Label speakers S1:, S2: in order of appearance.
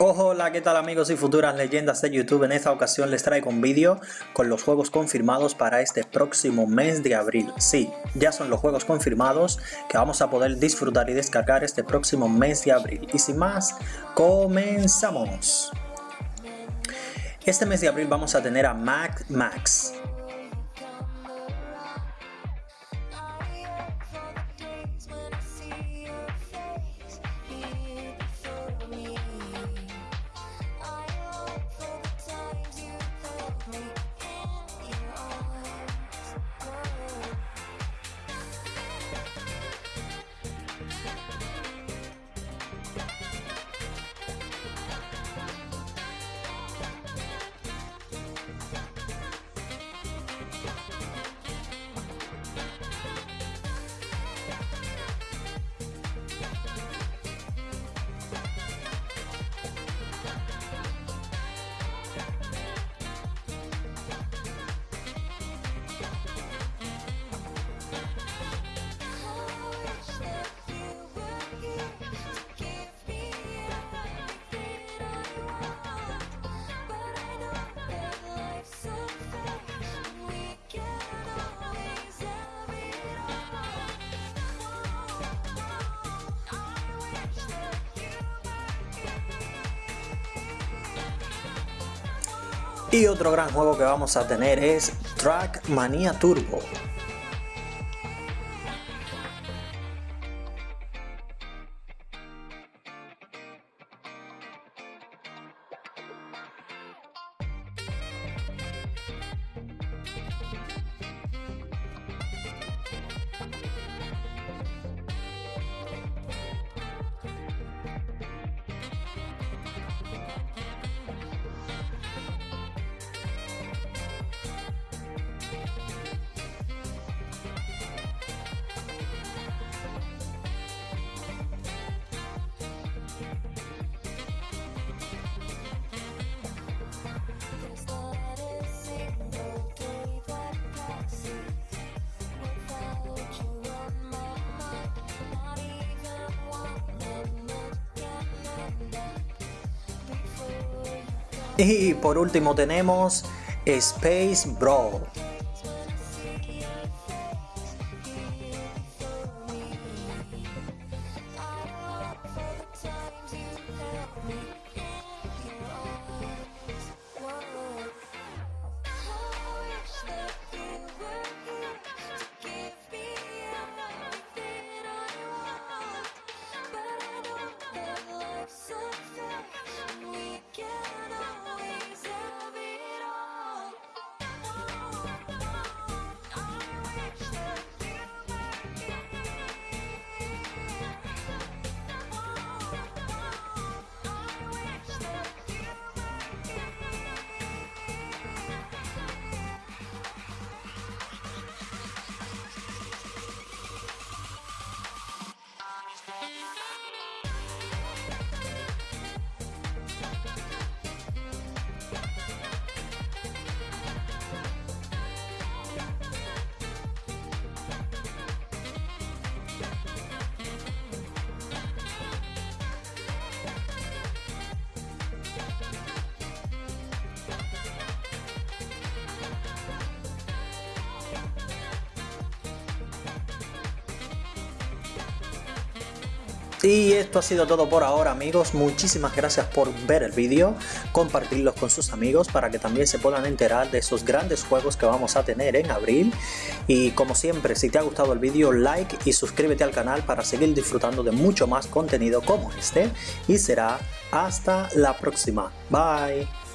S1: Hola, ¿qué tal amigos y futuras leyendas de YouTube? En esta ocasión les traigo un vídeo con los juegos confirmados para este próximo mes de abril. Sí, ya son los juegos confirmados que vamos a poder disfrutar y descargar este próximo mes de abril. Y sin más, comenzamos. Este mes de abril vamos a tener a Mac Max, Y otro gran juego que vamos a tener es Trackmania Turbo. Y por último tenemos Space Brawl. Y esto ha sido todo por ahora amigos, muchísimas gracias por ver el vídeo, compartirlos con sus amigos para que también se puedan enterar de esos grandes juegos que vamos a tener en abril. Y como siempre, si te ha gustado el vídeo, like y suscríbete al canal para seguir disfrutando de mucho más contenido como este. Y será hasta la próxima. Bye.